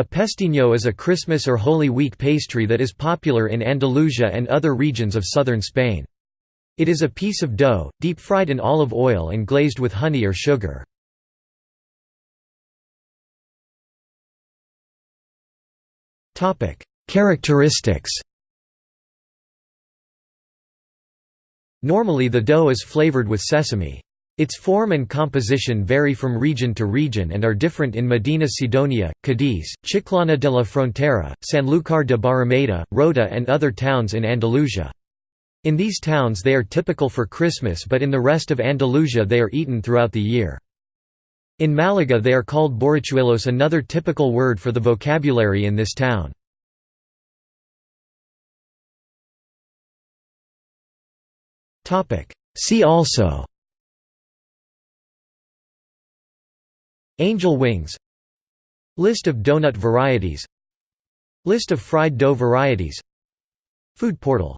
A pestiño is a Christmas or Holy Week pastry that is popular in Andalusia and other regions of southern Spain. It is a piece of dough, deep-fried in olive oil and glazed with honey or sugar. Characteristics Normally the dough is flavored with sesame. Its form and composition vary from region to region and are different in Medina Sidonia, Cadiz, Chiclana de la Frontera, Sanlúcar de Barrameda, Rota and other towns in Andalusia. In these towns they are typical for Christmas but in the rest of Andalusia they are eaten throughout the year. In Malaga they are called borrachuelos another typical word for the vocabulary in this town. See also Angel wings List of donut varieties List of fried dough varieties Food portal